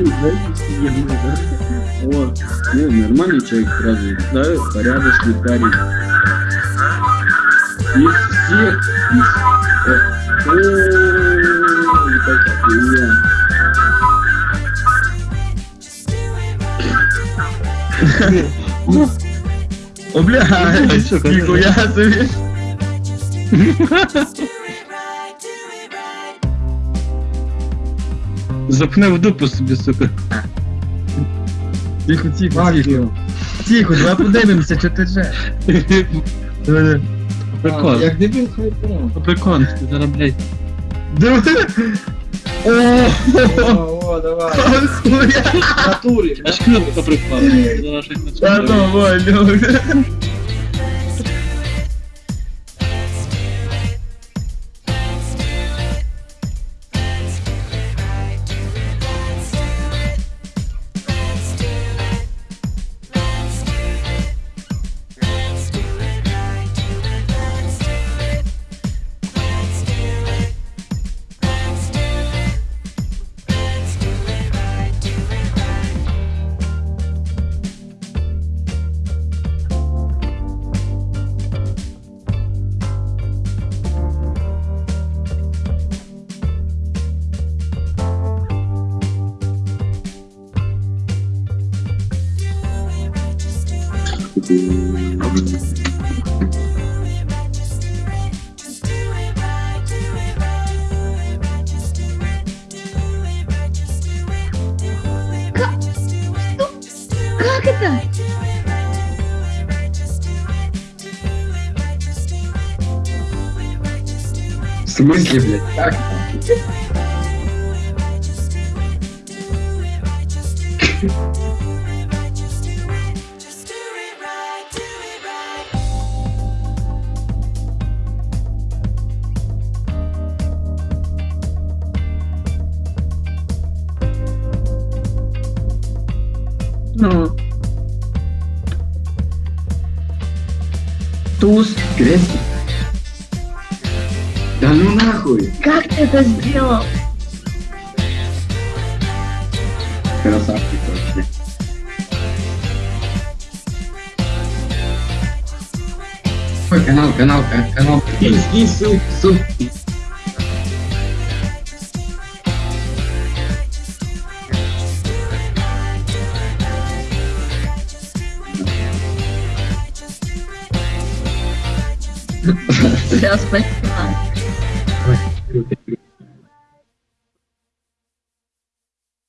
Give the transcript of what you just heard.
О, ну, нормальный человек сразу, да, порядочный парень. Из всех, из... О, о, какая О, бля, нихуя себе. Запни в дупу собі, сука. Тихо, тихо, тихо. Тихо, давай подивимося, що ти же. Прикол. Як дебіл хайпо. Прикол, ти зараз, блядь. Диви. О, давай. натурі. Аж кнопка припала. Зараз щось Та почне. ну, В смысле, блядь, как там? Ну, Туз, грецкий. Да ну нахуй. как ты это сделал? Красавчик вообще. Ой, канал, канал, ка- канал. Иди, суп, суп. Se aspetta.